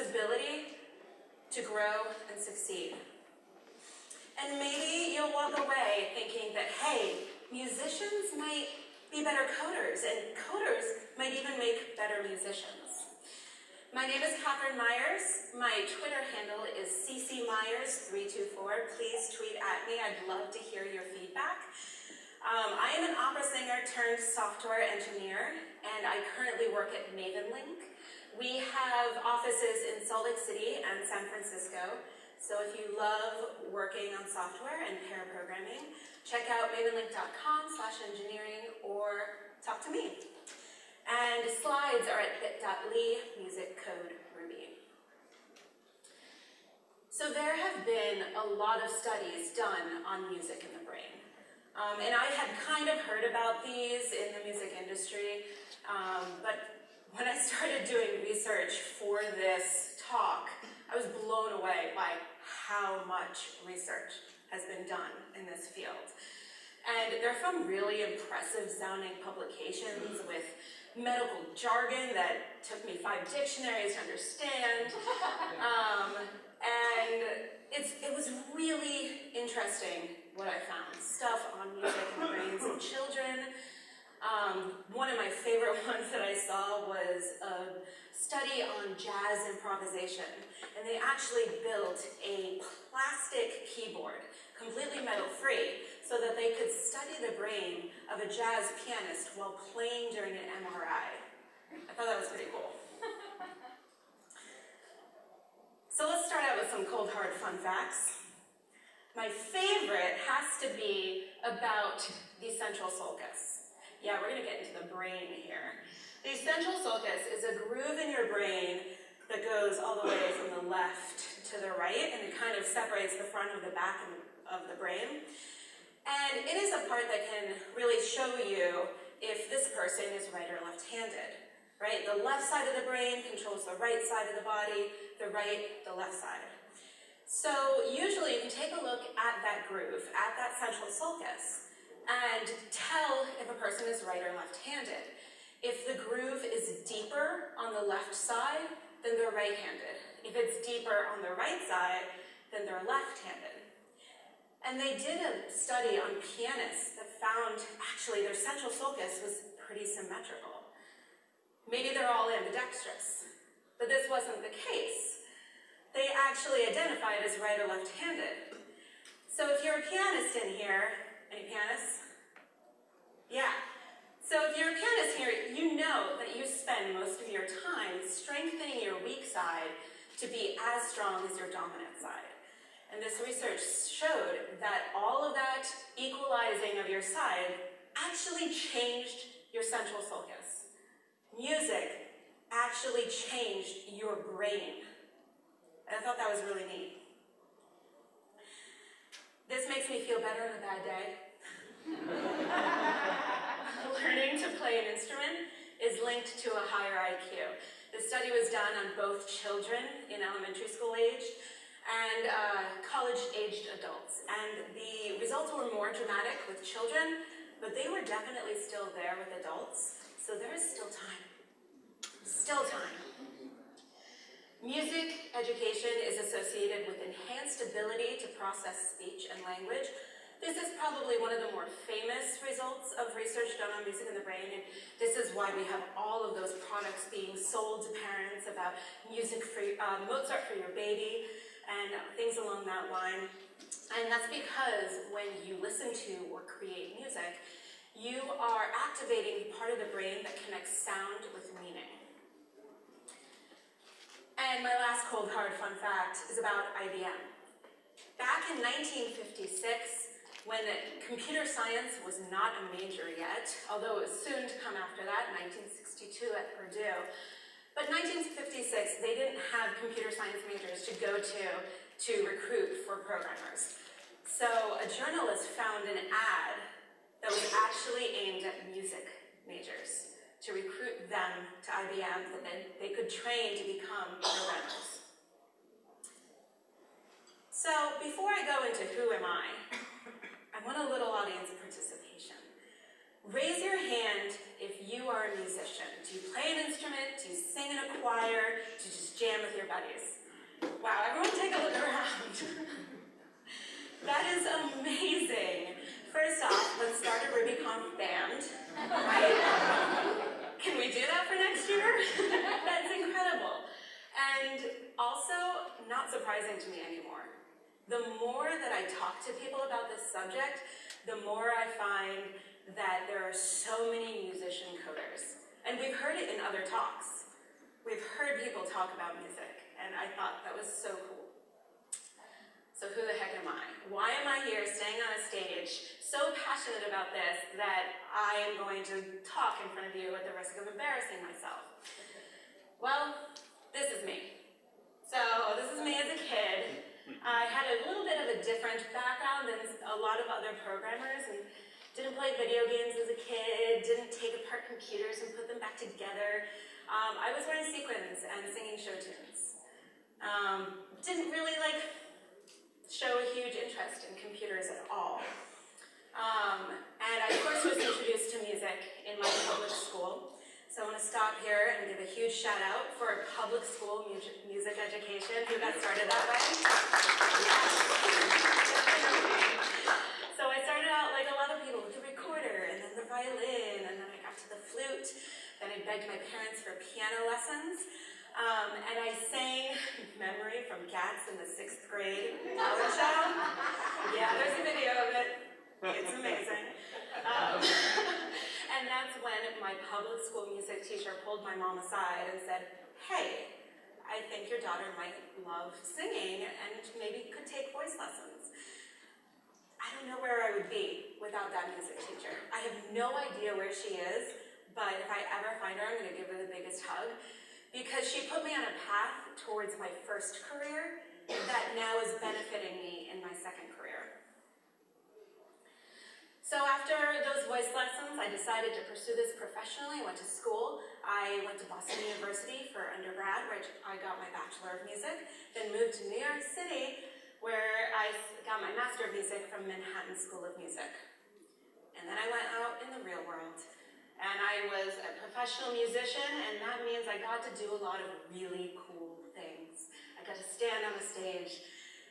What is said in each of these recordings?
flexibility to grow and succeed. And maybe you'll walk away thinking that, hey, musicians might be better coders, and coders might even make better musicians. My name is Catherine Myers. My Twitter handle is ccmyers324. Please tweet at me. I'd love to hear your feedback. Um, I am an opera singer turned software engineer, and I currently work at Mavenlink. We have offices in Salt Lake City and San Francisco. So if you love working on software and pair programming, check out mavenlink.com slash engineering or talk to me. And slides are at bit.ly music code Ruby. So there have been a lot of studies done on music in the brain. Um, and I had kind of heard about these in the music industry, um, but when I started doing research for this talk, I was blown away by how much research has been done in this field. And they're from really impressive sounding publications with medical jargon that took me five dictionaries to understand. Um, and it's, it was really interesting what I found. Stuff on music and brains of children. Um, one of my favorite ones that I saw was a study on jazz improvisation. And they actually built a plastic keyboard, completely metal-free, so that they could study the brain of a jazz pianist while playing during an MRI. I thought that was pretty cool. so let's start out with some cold hard fun facts. My favorite has to be about the central sulcus. Yeah, we're gonna get into the brain here. The central sulcus is a groove in your brain that goes all the way from the left to the right, and it kind of separates the front of the back of the brain. And it is a part that can really show you if this person is right or left-handed, right? The left side of the brain controls the right side of the body, the right, the left side. So usually you can take a look at that groove, at that central sulcus, and tell if a person is right or left-handed. If the groove is deeper on the left side, then they're right-handed. If it's deeper on the right side, then they're left-handed. And they did a study on pianists that found actually their central sulcus was pretty symmetrical. Maybe they're all ambidextrous, but this wasn't the case. They actually identified as right or left-handed. So if you're a pianist in here, any pianists? Yeah. So if you're a pianist here, you know that you spend most of your time strengthening your weak side to be as strong as your dominant side. And this research showed that all of that equalizing of your side actually changed your central sulcus. Music actually changed your brain. And I thought that was really neat. This makes me feel better on a bad day. Learning to play an instrument is linked to a higher IQ. The study was done on both children in elementary school age and uh, college-aged adults. And the results were more dramatic with children, but they were definitely still there with adults. So there is still time. Still time. Music education is associated with enhanced ability to process speech and language. This is probably one of the more famous results of research done on music in the brain, and this is why we have all of those products being sold to parents about music for uh, Mozart for your baby and things along that line. And that's because when you listen to or create music, you are activating part of the brain that connects sound with meaning. And my last cold hard fun fact is about IBM. Back in 1956, when computer science was not a major yet, although it was soon to come after that, 1962 at Purdue, but 1956, they didn't have computer science majors to go to to recruit for programmers. So a journalist found an ad that was actually aimed at music majors to recruit them to IBM that then they could train to become programmers. So before I go into who am I, I want a little audience participation. Raise your hand if you are a musician. Do you play an instrument? Do you sing in a choir? Do you just jam with your buddies? Wow, everyone take a look around. that is amazing. First off, let's start a RubyConf band, right? For next year? That's incredible. And also, not surprising to me anymore. The more that I talk to people about this subject, the more I find that there are so many musician coders. And we've heard it in other talks. We've heard people talk about music, and I thought that was so cool. So who the heck am I? Why am I here staying on a stage so passionate about this that I am going to talk in front of you at the risk of embarrassing myself? Well, this is me. So this is me as a kid. I had a little bit of a different background than a lot of other programmers and didn't play video games as a kid, didn't take apart computers and put them back together. Um, I was wearing sequins and singing show tunes. Um, didn't really like show a huge interest in computers at all. Um, and I of course was introduced to music in my public school. So I want to stop here and give a huge shout out for public school music, music education, who got started that way. so I started out like a lot of people with the recorder, and then the violin, and then I got to the flute. Then I begged my parents for piano lessons. Um, and I sang Memory from Cats in the sixth grade talent show. Yeah, there's a video of it. It's amazing. Um, And that's when my public school music teacher pulled my mom aside and said, hey, I think your daughter might love singing and maybe could take voice lessons. I don't know where I would be without that music teacher. I have no idea where she is, but if I ever find her, I'm going to give her the biggest hug because she put me on a path towards my first career that now is benefiting me in my second career. So after those voice lessons, I decided to pursue this professionally. I went to school. I went to Boston University for undergrad, where I got my Bachelor of Music, then moved to New York City, where I got my Master of Music from Manhattan School of Music. And then I went out in the real world. And I was a professional musician, and that means I got to do a lot of really cool things. I got to stand on a stage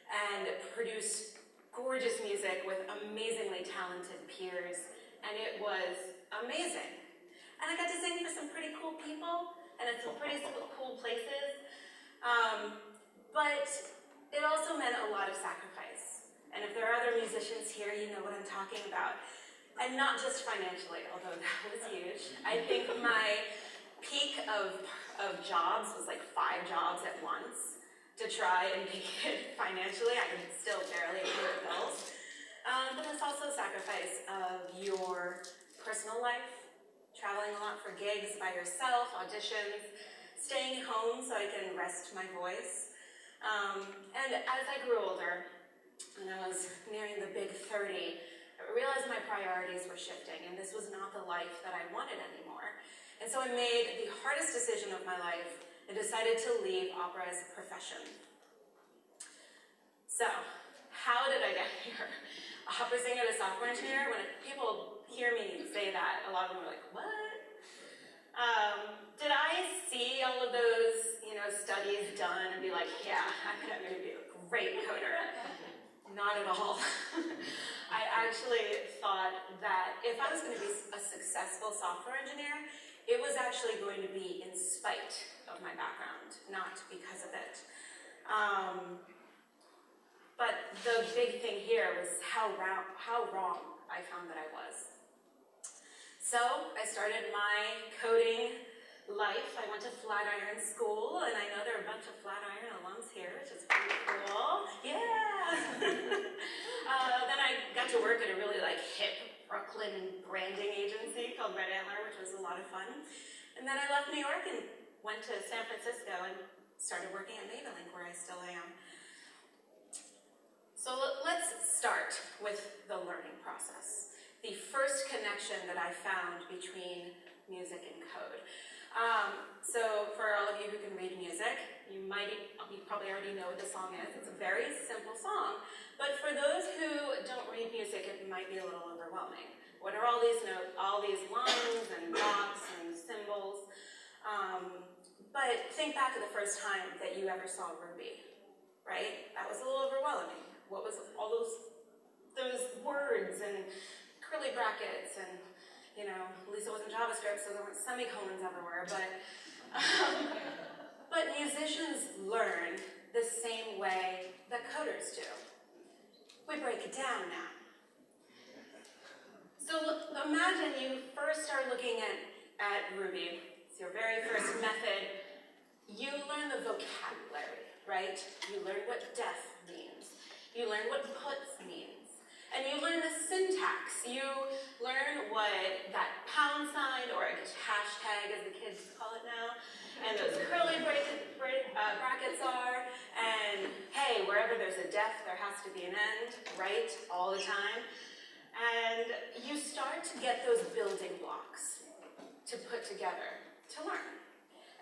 and produce gorgeous music with amazingly talented peers, and it was amazing. And I got to sing for some pretty cool people, and in some pretty cool places. Um, but it also meant a lot of sacrifice. And if there are other musicians here, you know what I'm talking about. And not just financially, although that was huge. I think my peak of, of jobs was like five jobs at once to try and make it financially. I can still barely pay the bills. Um, but it's also a sacrifice of your personal life, traveling a lot for gigs by yourself, auditions, staying home so I can rest my voice. Um, and as I grew older, and I was nearing the big 30, I realized my priorities were shifting, and this was not the life that I wanted anymore. And so I made the hardest decision of my life and decided to leave opera as a profession. So, how did I get here? Opera singer to software engineer? When people hear me say that, a lot of them are like, what? Um, did I see all of those, you know, studies done and be like, yeah, I'm going to be a great coder? Not at all. I actually thought that if I was going to be a successful software engineer, it was actually going to be in spite of my background, not because of it. Um, but the big thing here was how, wrong, how wrong I found that I was. So I started my coding life. I went to Flatiron School, and I know there are a bunch of Flatiron alums here, which is pretty cool. Yeah! uh, then I got to work at a really like hip Brooklyn branding agency called Red Antler, which was a lot of fun. And then I left New York and went to San Francisco and started working at Mavenlink, where I still am. So let's start with the learning process. The first connection that I found between music and code. Um, so for all of you who can read music, you might, you probably already know what the song is. It's a very simple song, but for those who don't read music, it might be a little overwhelming. What are all these notes, all these lines and dots and symbols? Um, but think back to the first time that you ever saw Ruby, right? That was a little overwhelming. What was all those those words and curly brackets and you know, at least it wasn't JavaScript, so there weren't semicolons everywhere. But um, but musicians learn the same way that coders do. We break it down now. So look, imagine you first start looking at, at Ruby. It's your very first method. You learn the vocabulary, right? You learn what def means. You learn what puts means. And you learn the syntax. You learn what that pound sign, or I guess hashtag as the kids call it now, and those curly uh, brackets are. And hey, wherever there's a def, there has to be an end, right? All the time. And you start to get those building blocks to put together to learn.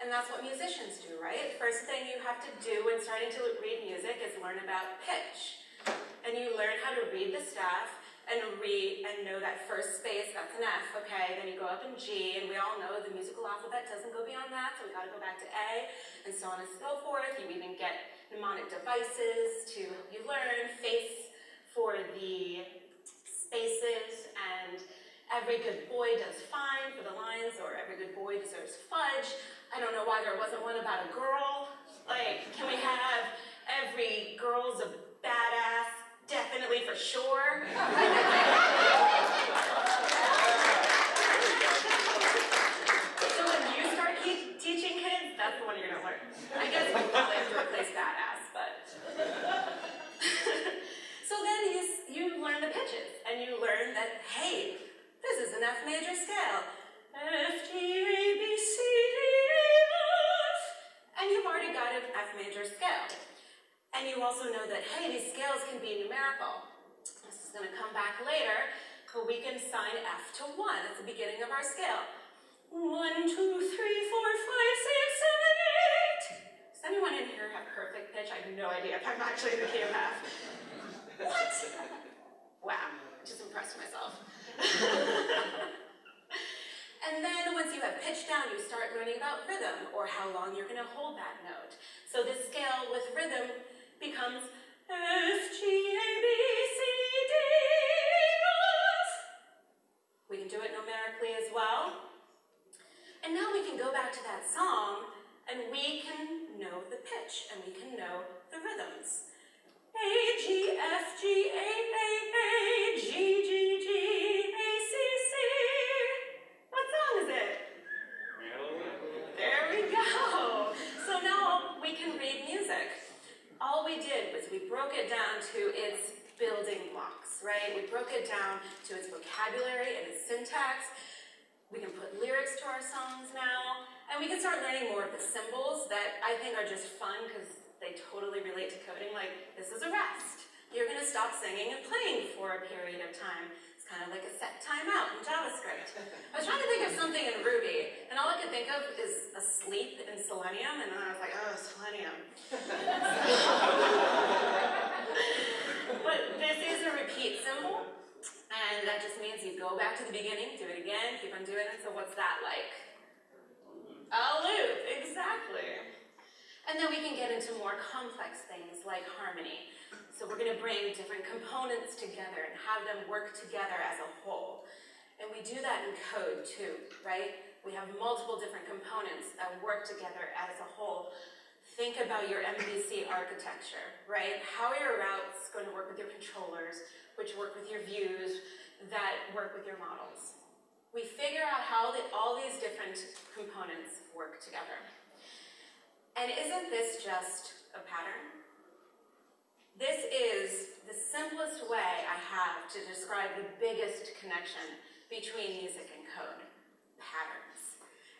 And that's what musicians do, right? First thing you have to do when starting to read music is learn about pitch. And you learn how to read the staff and read and know that first space, that's an F, okay? Then you go up in G, and we all know the musical alphabet doesn't go beyond that, so we gotta go back to A, and so on and so forth. You even get mnemonic devices to help you learn, face for the spaces, and every good boy does fine for the lines, or every good boy deserves fudge. I don't know why there wasn't one about a girl. Like, can we have every girl's a badass, definitely for sure? Selenium, and then I was like, oh, Selenium. but this is a repeat symbol, and that just means you go back to the beginning, do it again, keep on doing it. So what's that like? A loop, exactly. And then we can get into more complex things like harmony. So we're going to bring different components together and have them work together as a whole. And we do that in code too, right? We have multiple different components that work together as a whole. Think about your MVC architecture, right? How are your routes going to work with your controllers, which work with your views, that work with your models? We figure out how the, all these different components work together. And isn't this just a pattern? This is the simplest way I have to describe the biggest connection between music and code, patterns.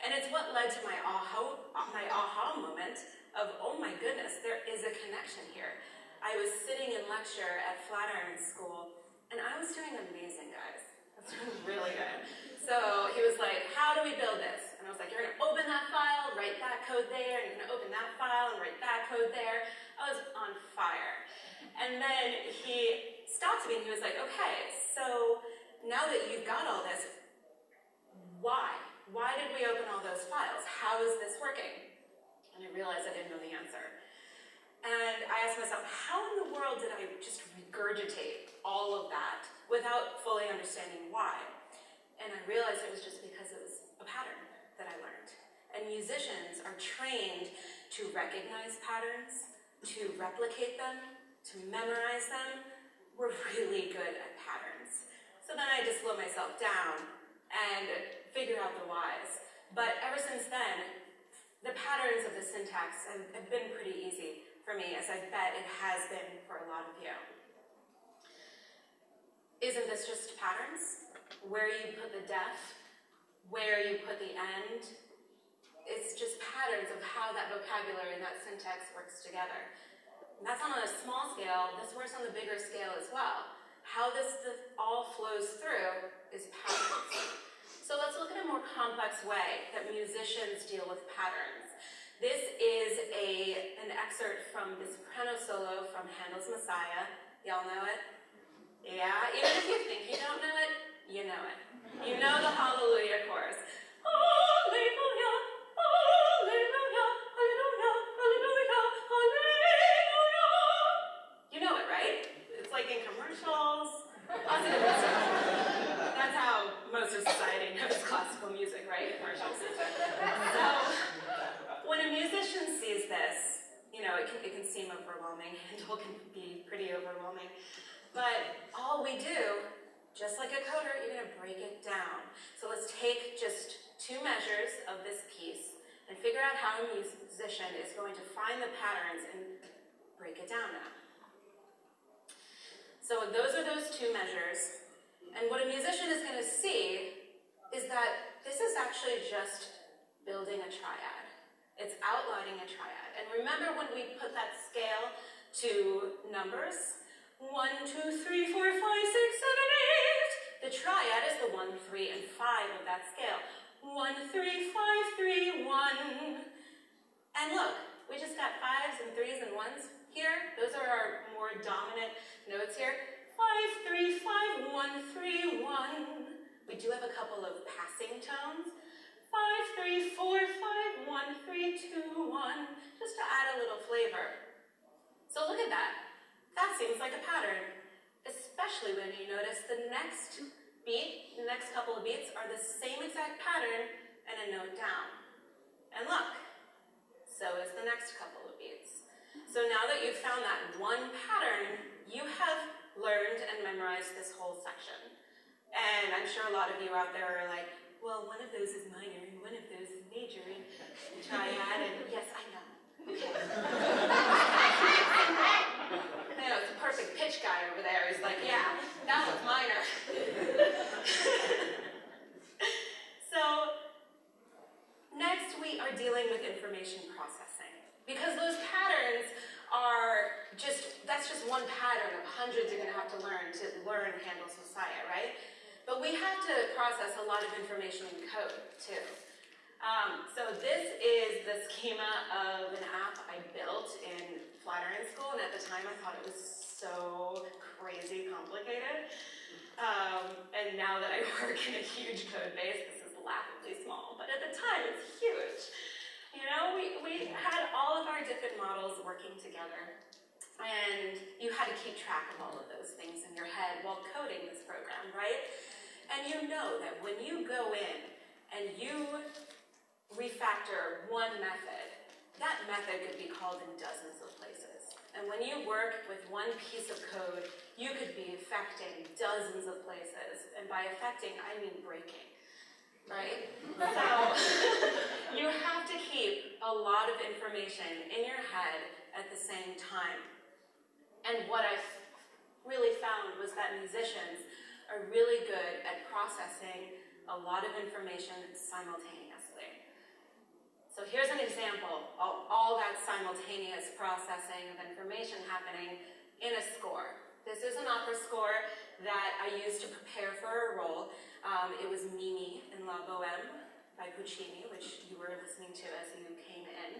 And it's what led to my aha, my aha moment of, oh my goodness, there is a connection here. I was sitting in lecture at Flatiron School, and I was doing amazing, guys. Doing really good. So he was like, how do we build this? And I was like, you're gonna open that file, write that code there, and you're gonna open that file and write that code there. I was on fire. And then he stopped me and he was like, okay, so now that you've got all this, why? Why did we open all those files? How is this working? And I realized I didn't know the answer. And I asked myself, how in the world did I just regurgitate all of that without fully understanding why? And I realized it was just because it was a pattern that I learned. And musicians are trained to recognize patterns, to replicate them, to memorize them. We're really good at patterns. So then I just slow myself down and figure out the whys. But ever since then, the patterns of the syntax have, have been pretty easy for me, as I bet it has been for a lot of you. Isn't this just patterns? where you put the def, where you put the end. It's just patterns of how that vocabulary and that syntax works together. And that's on a small scale. This works on the bigger scale as well. How this, this all flows through is patterns. So let's look at a more complex way that musicians deal with patterns. This is a, an excerpt from the soprano solo from Handel's Messiah. Y'all know it? Yeah, even if you think you don't know it, you know it. You know the Hallelujah chorus. Hallelujah, Hallelujah, Hallelujah, Hallelujah, Hallelujah. You know it, right? It's like in commercials. That's how most of society knows classical music, right? Commercials. So, when a musician sees this, you know, it can, it can seem overwhelming. Handel can be pretty overwhelming. But all we do just like a coder, you're gonna break it down. So let's take just two measures of this piece and figure out how a musician is going to find the patterns and break it down now. So those are those two measures. And what a musician is gonna see is that this is actually just building a triad. It's outlining a triad. And remember when we put that scale to numbers? One, two, three, four, five, six, seven, eight. The triad is the one, three, and five of that scale. One, three, five, three, one. And look, we just got fives and threes and ones here. Those are our more dominant notes here. Five, three, five, one, three, one. We do have a couple of passing tones. Five, three, four, five, one, three, two, one. Just to add a little flavor. So look at that. That seems like a pattern, especially when you notice the next beat, the next couple of beats are the same exact pattern and a note down. And look, so is the next couple of beats. So now that you've found that one pattern, you have learned and memorized this whole section. And I'm sure a lot of you out there are like, well, one of those is minor and one of those is major and triad, and yes, I know. perfect pitch guy over there. He's like, yeah, that was minor. so, next we are dealing with information processing. Because those patterns are just, that's just one pattern of hundreds you're going to have to learn to learn Handel's Messiah, right? But we have to process a lot of information in code, too. Um, so this is the schema of an app I built in Flatiron School, and at the time I thought it was so crazy complicated. Um, and now that I work in a huge code base, this is laughably small, but at the time it's huge. You know, we, we had all of our different models working together, and you had to keep track of all of those things in your head while coding this program, right? And you know that when you go in and you refactor one method, that method could be called in dozens of. And when you work with one piece of code, you could be affecting dozens of places. And by affecting, I mean breaking, right? So you have to keep a lot of information in your head at the same time. And what I really found was that musicians are really good at processing a lot of information simultaneously. So here's an example of all that simultaneous processing of information happening in a score. This is an opera score that I used to prepare for a role. Um, it was Mimi in La Boheme by Puccini, which you were listening to as you came in.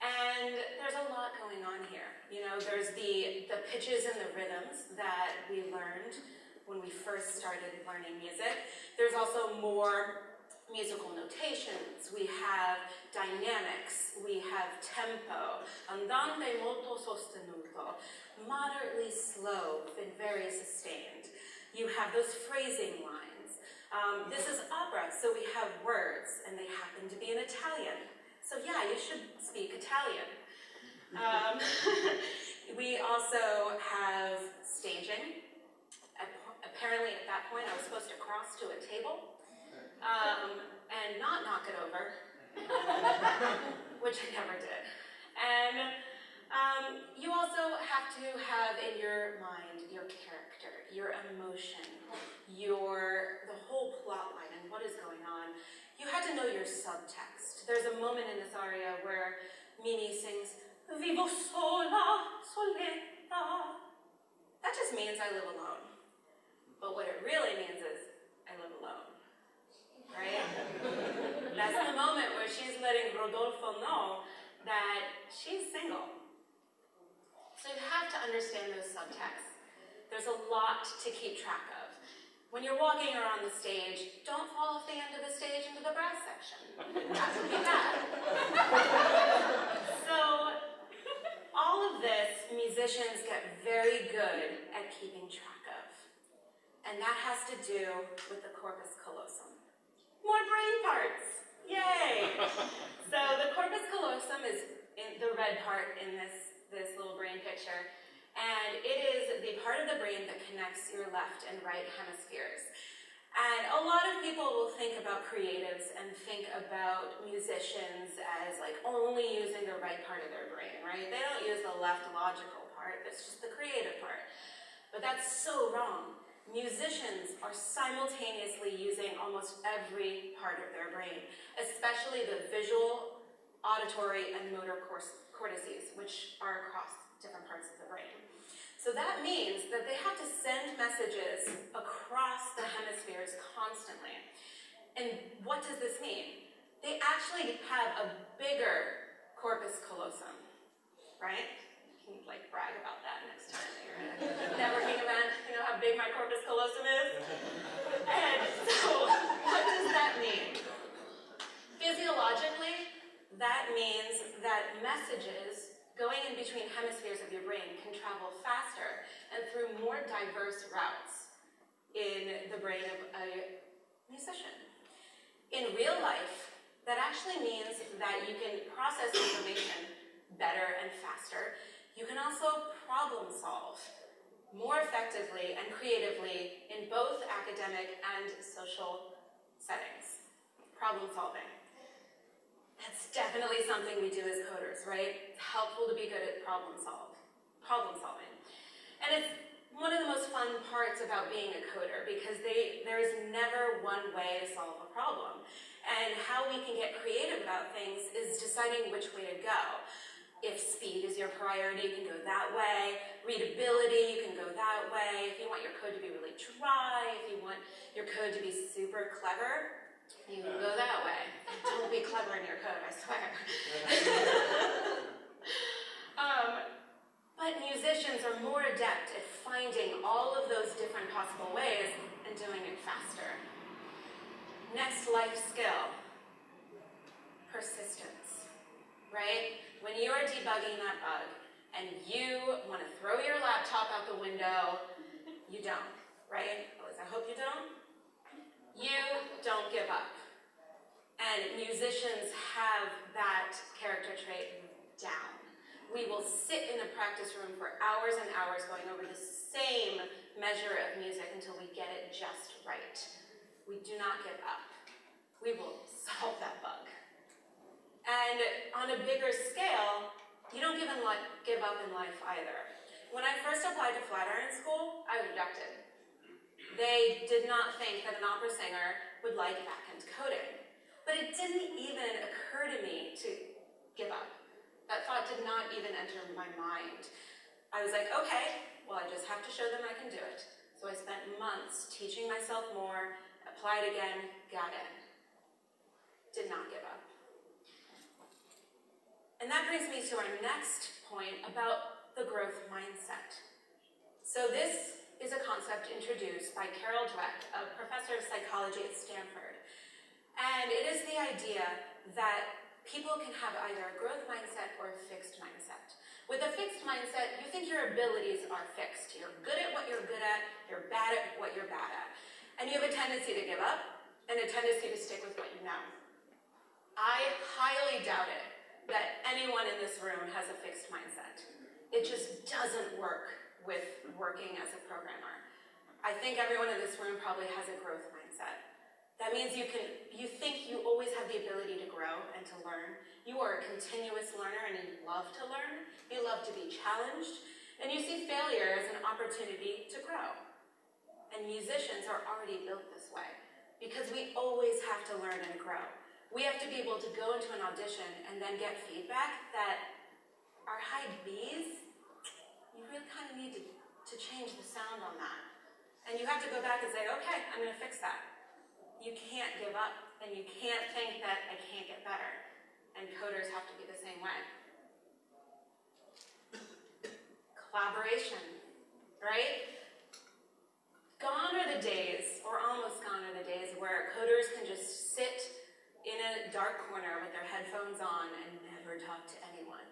And there's a lot going on here. You know, there's the, the pitches and the rhythms that we learned when we first started learning music. There's also more musical notations. We have dynamics. We have tempo. Andante molto sostenuto. Moderately slow and very sustained. You have those phrasing lines. Um, this is opera, so we have words, and they happen to be in Italian. So yeah, you should speak Italian. Um, we also have staging. Apparently at that point I was supposed to cross to a table um, and not knock it over, which I never did. And um, you also have to have in your mind your character, your emotion, your the whole plot line and what is going on. You had to know your subtext. There's a moment in this aria where Mimi sings, Vivo sola, soletta. That just means I live alone. But what it really means is I live alone. Right? That's the moment where she's letting Rodolfo know that she's single. So you have to understand those subtexts. There's a lot to keep track of. When you're walking around the stage, don't fall off the end of the stage into the brass section. That would be bad. so, all of this, musicians get very good at keeping track of. And that has to do with the corpus callosum. More brain parts! Yay! so the corpus callosum is the red part in this, this little brain picture. And it is the part of the brain that connects your left and right hemispheres. And a lot of people will think about creatives and think about musicians as like only using the right part of their brain, right? They don't use the left logical part, it's just the creative part. But that's so wrong. Musicians are simultaneously using almost every part of their brain, especially the visual, auditory, and motor cortices, which are across different parts of the brain. So that means that they have to send messages across the hemispheres constantly. And what does this mean? They actually have a bigger corpus callosum, right? Can like brag about that next time you're at a networking event. You know how big my corpus callosum is? And so what does that mean? Physiologically, that means that messages going in between hemispheres of your brain can travel faster and through more diverse routes in the brain of a musician. In real life, that actually means that you can process information better and faster. You can also problem solve more effectively and creatively in both academic and social settings. Problem solving. That's definitely something we do as coders, right? It's helpful to be good at problem solve, problem solving. And it's one of the most fun parts about being a coder because they, there is never one way to solve a problem. And how we can get creative about things is deciding which way to go. If speed is your priority, you can go that way. Readability, you can go that way. If you want your code to be really dry, if you want your code to be super clever, you can go that way. Don't be clever in your code, I swear. um, but musicians are more adept at finding all of those different possible ways and doing it faster. Next life skill, persistence, right? When you are debugging that bug and you want to throw your laptop out the window, you don't, right? At least I hope you don't. You don't give up. And musicians have that character trait down. We will sit in a practice room for hours and hours going over the same measure of music until we get it just right. We do not give up. We will solve that bug. And on a bigger scale, you don't give, give up in life either. When I first applied to Flatiron School, I was rejected. They did not think that an opera singer would like backend coding. But it didn't even occur to me to give up. That thought did not even enter my mind. I was like, okay, well, I just have to show them I can do it. So I spent months teaching myself more, applied again, got in. Did not give up. And that brings me to our next point about the growth mindset. So this is a concept introduced by Carol Dweck, a professor of psychology at Stanford. And it is the idea that people can have either a growth mindset or a fixed mindset. With a fixed mindset, you think your abilities are fixed. You're good at what you're good at, you're bad at what you're bad at. And you have a tendency to give up and a tendency to stick with what you know. I highly doubt it that anyone in this room has a fixed mindset. It just doesn't work with working as a programmer. I think everyone in this room probably has a growth mindset. That means you can you think you always have the ability to grow and to learn. You are a continuous learner and you love to learn. You love to be challenged and you see failure as an opportunity to grow. And musicians are already built this way because we always have to learn and grow. We have to be able to go into an audition and then get feedback that our high B's, you really kind of need to, to change the sound on that. And you have to go back and say, okay, I'm going to fix that. You can't give up, and you can't think that I can't get better. And coders have to be the same way. Collaboration, right? Gone are the days, or almost gone are the days, where coders can just sit in a dark corner with their headphones on and never talk to anyone,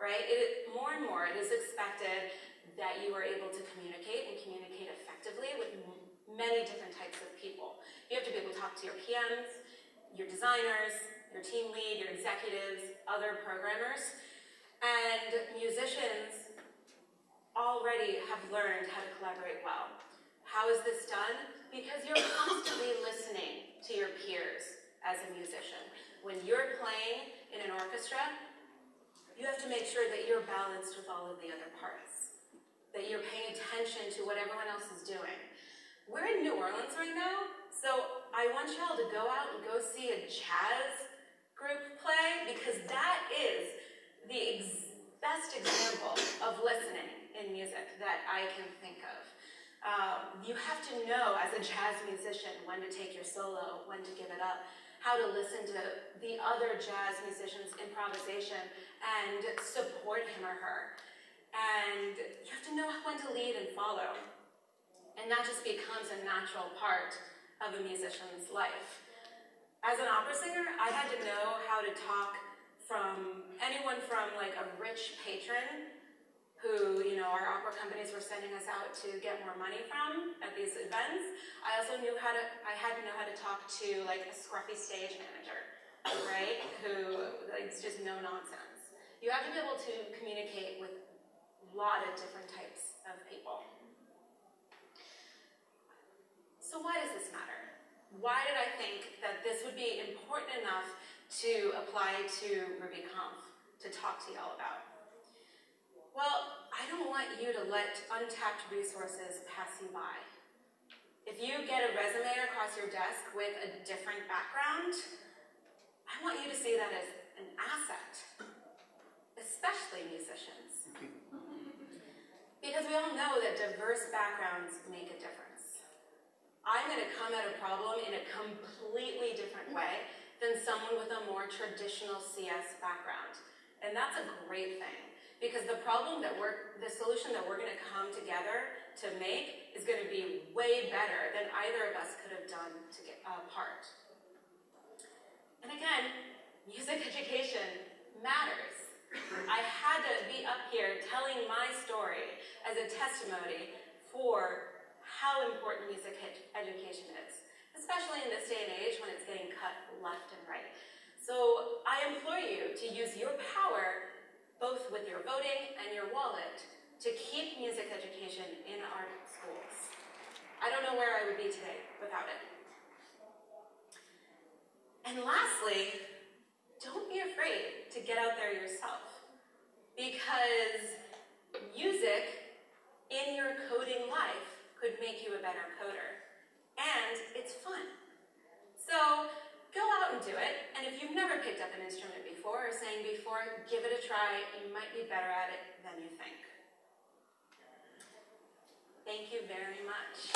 right? It, more and more, it is expected that you are able to communicate and communicate effectively with many different types of people. You have to be able to talk to your PMs, your designers, your team lead, your executives, other programmers, and musicians already have learned how to collaborate well. How is this done? Because you're constantly listening to your peers as a musician. When you're playing in an orchestra, you have to make sure that you're balanced with all of the other parts, that you're paying attention to what everyone else is doing. We're in New Orleans right now, so I want y'all to go out and go see a jazz group play because that is the ex best example of listening in music that I can think of. Um, you have to know as a jazz musician when to take your solo, when to give it up, how to listen to the other jazz musicians' improvisation and support him or her. And you have to know when to lead and follow. And that just becomes a natural part of a musician's life. As an opera singer, I had to know how to talk from anyone from like a rich patron who, you know, our opera companies were sending us out to get more money from at these events. I also knew how to, I had to know how to talk to like a scruffy stage manager, right? Who, like, it's just no nonsense. You have to be able to communicate with a lot of different types of people. So why does this matter? Why did I think that this would be important enough to apply to RubyConf to talk to y'all about? Well, I don't want you to let untapped resources pass you by. If you get a resume across your desk with a different background, I want you to see that as an asset, especially musicians. Because we all know that diverse backgrounds make a difference. I'm going to come at a problem in a completely different way than someone with a more traditional CS background. And that's a great thing. Because the problem that we're, the solution that we're going to come together to make is going to be way better than either of us could have done to get uh, apart. And again, music education matters. I had to be up here telling my story as a testimony for how important music education is, especially in this day and age when it's getting cut left and right. So I implore you to use your power both with your voting and your wallet, to keep music education in our schools. I don't know where I would be today without it. And lastly, don't be afraid to get out there yourself. Because music in your coding life could make you a better coder. And it's fun. So Go out and do it, and if you've never picked up an instrument before or sang before, give it a try, you might be better at it than you think. Thank you very much.